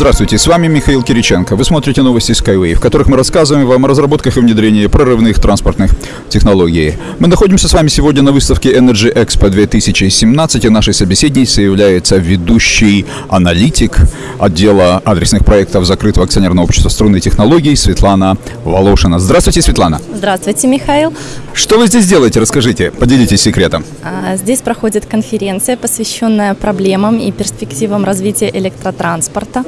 Здравствуйте, с вами Михаил Кириченко. Вы смотрите новости Skyway, в которых мы рассказываем вам о разработках и внедрении прорывных транспортных технологий. Мы находимся с вами сегодня на выставке Energy Expo 2017, и нашей собеседницей является ведущий аналитик отдела адресных проектов закрытого акционерного общества струнной технологий Светлана Волошина. Здравствуйте, Светлана. Здравствуйте, Михаил. Что вы здесь делаете? Расскажите, поделитесь секретом. А, здесь проходит конференция, посвященная проблемам и перспективам развития электротранспорта.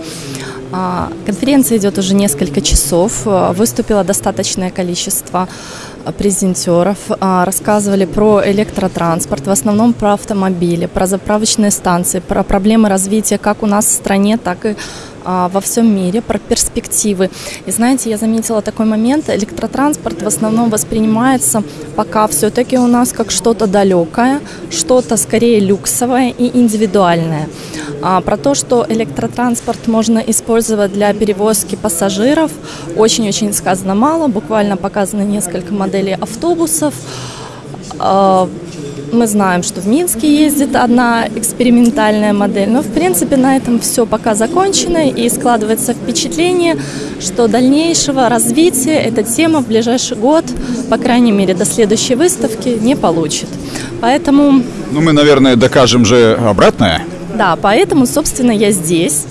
А, конференция идет уже несколько часов. А, выступило достаточное количество презентеров. Рассказывали про электротранспорт, в основном про автомобили, про заправочные станции, про проблемы развития как у нас в стране, так и а, во всем мире, про перспективы. И знаете, я заметила такой момент, электротранспорт в основном воспринимается пока все-таки у нас как что-то далекое, что-то скорее люксовое и индивидуальное. А, про то, что электротранспорт можно использовать для перевозки пассажиров, очень-очень сказано мало, буквально показаны несколько моделей автобусов, а, мы знаем, что в Минске ездит одна экспериментальная модель, но в принципе на этом все пока закончено и складывается впечатление, что дальнейшего развития эта тема в ближайший год, по крайней мере до следующей выставки, не получит. Поэтому... Ну мы, наверное, докажем же обратное. Да, поэтому, собственно, я здесь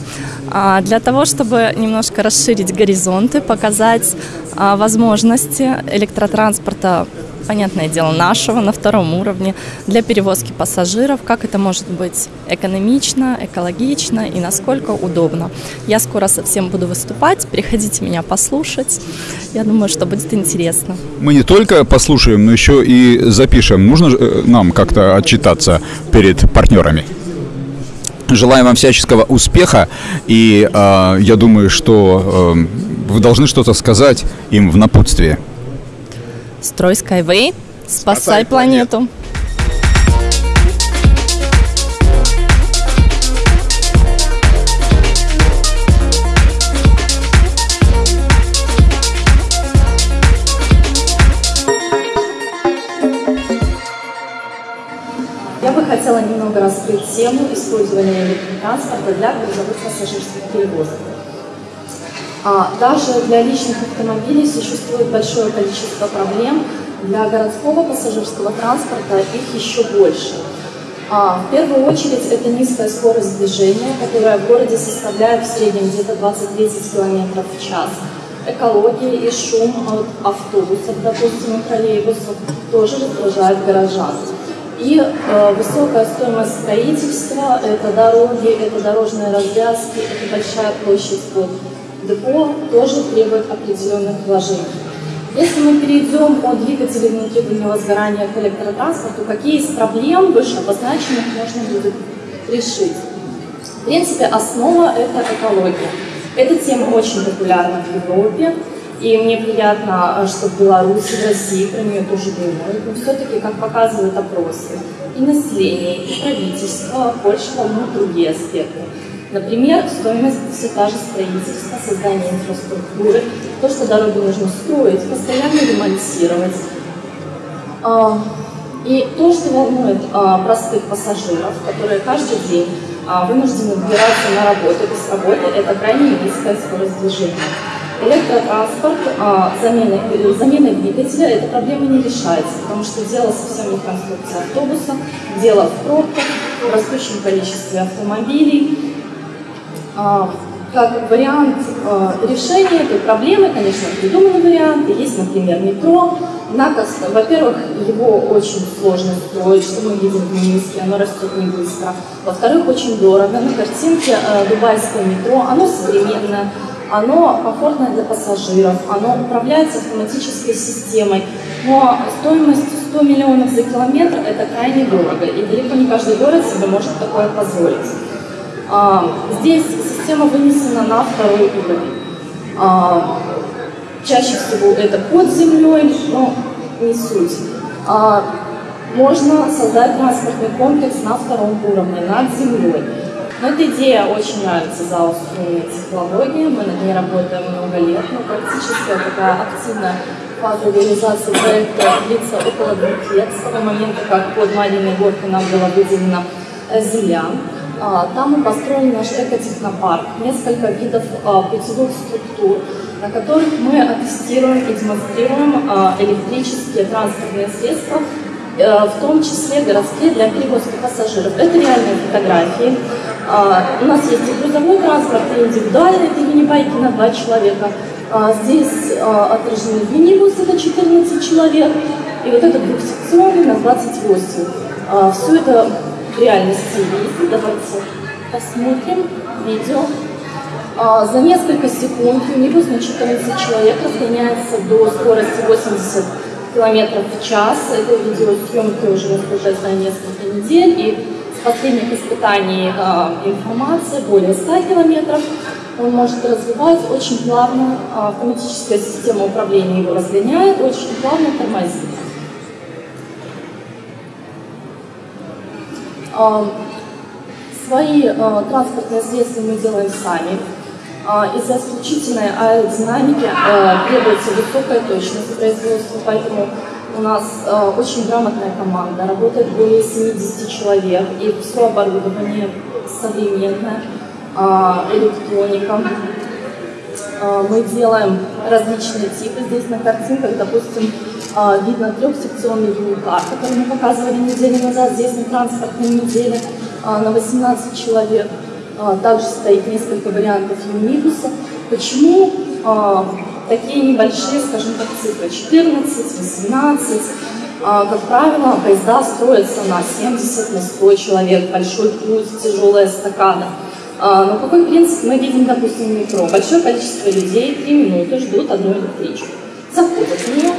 а, для того, чтобы немножко расширить горизонты, показать а, возможности электротранспорта понятное дело, нашего на втором уровне для перевозки пассажиров, как это может быть экономично, экологично и насколько удобно. Я скоро совсем буду выступать, приходите меня послушать. Я думаю, что будет интересно. Мы не только послушаем, но еще и запишем. Нужно э, нам как-то отчитаться перед партнерами? Желаем вам всяческого успеха, и э, я думаю, что э, вы должны что-то сказать им в напутствие. Строй Skyway, спасай, спасай планету. Я бы хотела немного раскрыть тему использования электротранспорта для грузовых пассажирских перевозок. А даже для личных автомобилей существует большое количество проблем. Для городского пассажирского транспорта их еще больше. А, в первую очередь это низкая скорость движения, которая в городе составляет в среднем где-то 20-30 км в час. Экология и шум от автобусов, допустим, и троллейбусов тоже раздражают горожан. И э, высокая стоимость строительства, это дороги, это дорожные развязки, это большая площадь под депо тоже требует определенных вложений. Если мы перейдем от двигателей внутреннего сгорания к электротранспорту, какие из проблем выше обозначенных можно будет решить? В принципе, основа – это экология. Эта тема очень популярна в Европе, и мне приятно, что в Беларуси, в России про нее тоже думают. Но все-таки, как показывают опросы, и население, и правительство Польша волнуют другие аспекты. Например, стоимость все та же строительства, создание инфраструктуры, то, что дороги нужно строить, постоянно ремонтировать. А, и то, что волнует а, простых пассажиров, которые каждый день а, вынуждены добираться на работу без работы, это крайне низкая скорость движения. Электротранспорт, замена, замена двигателя, эта проблема не решается, потому что дело совсем не в конструкции автобуса, дело в пробках, в растущем количестве автомобилей, как вариант а, решения этой проблемы, конечно, придуманы варианты. Есть, например, метро. Во-первых, его очень сложно строить, что мы видим в Минске, оно растет не быстро. Во-вторых, очень дорого. На картинке а, дубайское метро, оно современное, оно комфортное для пассажиров, оно управляется автоматической системой, но стоимость 100 миллионов за километр – это крайне дорого, и далеко не каждый город себе может такое позволить. А, здесь система вынесена на второй уровень. А, чаще всего это под землей, но не суть. А, можно создать транспортный комплекс на втором уровне, над землей. Но эта идея очень нравится залу струнной технологии. Мы над ней работаем много лет, но практически такая активная фаза реализации проекта длится около двух лет, с того момента, как под Мадиной горкой нам была выделена земля. А, там мы построили наш экотехнопарк, несколько видов а, путевых структур, на которых мы оттестируем и демонстрируем а, электрические транспортные средства, э, в том числе городские для перевозки пассажиров. Это реальные фотографии. У нас есть и грузовой транспорт, и индивидуальный, это мини-байки на два человека. Здесь отражены минибусы на 14 человек, и вот этот двухсекционный на 28. Все это реальности есть. Давайте посмотрим видео. А, за несколько секунд юнибус на 14 человек разгоняется до скорости 80 км в час. Это видеосъемки уже уже за несколько недель. И с последних испытаний а, информация более 100 километров. Он может развивать очень плавно, а, автоматическая система управления его разгоняет, очень плавно тормозит. Свои а, транспортные средства мы делаем сами. А, из-за исключительной аэродинамики а, требуется высокая точность производства, поэтому у нас очень грамотная команда, работает более 70 человек, и все оборудование современное, электроника. Мы делаем различные типы. Здесь на картинках, допустим, видно трехсекционный юникар, который мы показывали неделю назад здесь на транспортной неделе. А, на 18 человек. А, также стоит несколько вариантов юнибуса. Почему а, такие небольшие, скажем так, цифры? 14, 18. Как правило, поезда строятся на 70, на 100 человек, большой путь, тяжелая эстакада. Но какой принцип мы видим, допустим, в метро? Большое количество людей 3 минуты ждут одну электричку. Заходят в нее,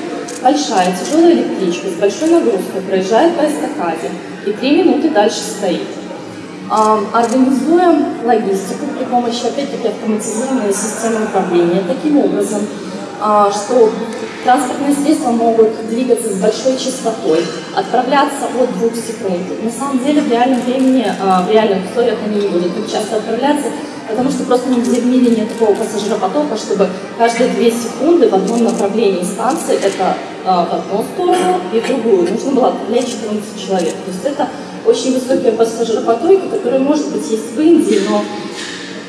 большая тяжелая электричка с большой нагрузкой проезжает по эстакаде и 3 минуты дальше стоит. Организуем логистику при помощи, опять-таки, автоматизированной системы управления таким образом, а, что транспортные средства могут двигаться с большой частотой, отправляться от двух секунд. На самом деле в реальном времени, а, в реальных условиях они не будут так часто отправляться, потому что просто нигде в мире нет такого пассажиропотока, чтобы каждые две секунды в одном направлении станции, это а, в одну сторону и в другую, нужно было отправлять 14 человек. То есть это очень высокие пассажиропотоки, которые, может быть, есть в Индии, но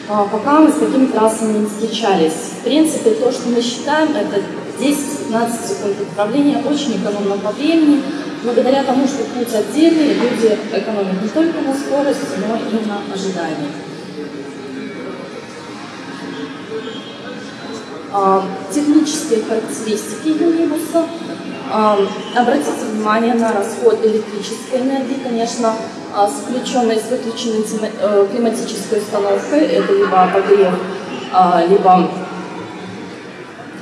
а, пока мы с такими трассами не встречались. В принципе, то, что мы считаем, это 10-15 секунд отправления, очень экономно по времени, благодаря тому, что путь отдельный, люди экономят не только на скорости, но и на ожидании. Технические характеристики юнибуса – Обратите внимание на расход электрической энергии, конечно, а, с включенной, с выключенной э, климатической установкой, это либо обогрев, а, либо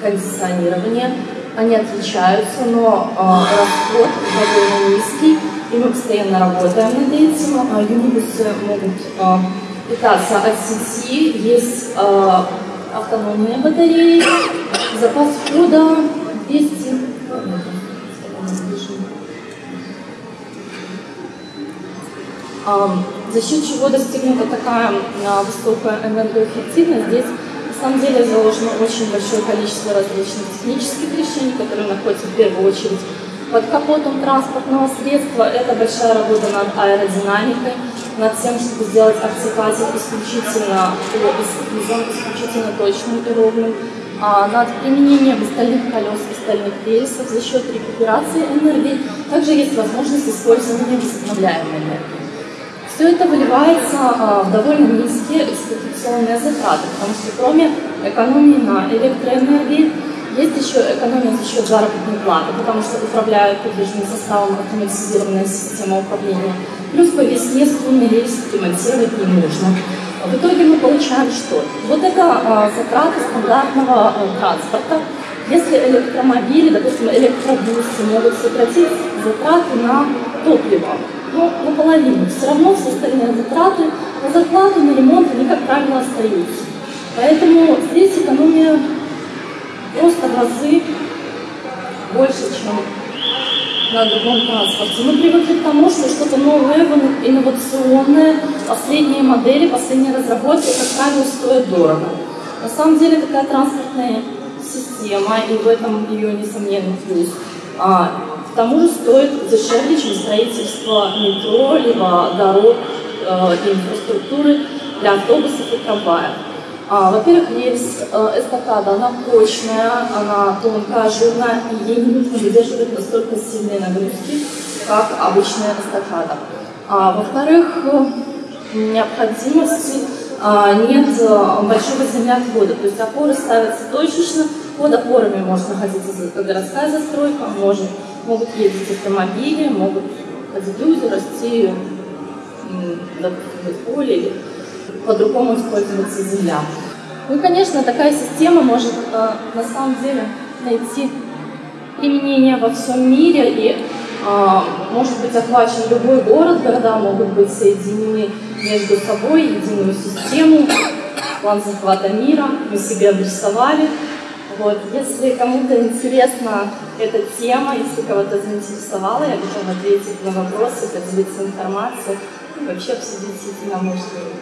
кондиционирование. Они отличаются, но а, расход довольно низкий, и мы постоянно работаем над этим. Юнибусы могут питаться от сети, есть автономные батареи, запас хода 200 за счет чего достигнута такая а, высокая энергоэффективность, здесь на самом деле заложено очень большое количество различных технических решений, которые находятся в первую очередь под капотом транспортного средства. Это большая работа над аэродинамикой, над тем, чтобы сделать артикатик исключительно исключительно точным и ровным, а над применением стальных колес и стальных рельсов за счет рекуперации энергии. Также есть возможность использования возобновляемой энергии. Все это выливается а, в довольно низкие эксплуатационные затраты, потому что кроме экономии на электроэнергии, есть еще экономия за счет заработной платы, потому что управляют подвижным составом автоматизированная система управления. Плюс по весне струнный рельс ремонтировать не нужно. В итоге мы получаем что? Вот это а, затраты стандартного а, транспорта. Если электромобили, допустим, электробусы могут сократить затраты на топливо, ну, наполовину. Все равно все остальные затраты на зарплату, на ремонт, они, как правило, остаются. Поэтому здесь экономия просто в разы больше, чем на другом транспорте. Мы привыкли к тому, что что-то новое, инновационное, последние модели, последние разработки, как правило, стоят дорого. На самом деле такая транспортная система, и в этом ее несомненный плюс, а, к тому же стоит дешевле, чем строительство метро, либо дорог, э, инфраструктуры для автобусов и трамваев. А, во-первых, рельс э, эстакада, она прочная, она тонкая, ажурная, и ей не нужно выдерживать настолько сильные нагрузки, как обычная эстакада. А, во-вторых, э, необходимости а, нет э, большого землеотвода, то есть опоры ставятся точечно, под опорами может находиться городская застройка, может, могут ездить автомобили, могут ходить люди, расти допустим, поле по-другому использоваться земля. Ну, конечно, такая система может э, на самом деле найти применение во всем мире и э, может быть охвачен любой город, города могут быть соединены между собой, единую систему, план захвата мира мы себе обрисовали. Вот. Если кому-то интересна эта тема, если кого-то заинтересовала, я готова ответить на вопросы, поделиться информацией, вообще обсудить единомышленники.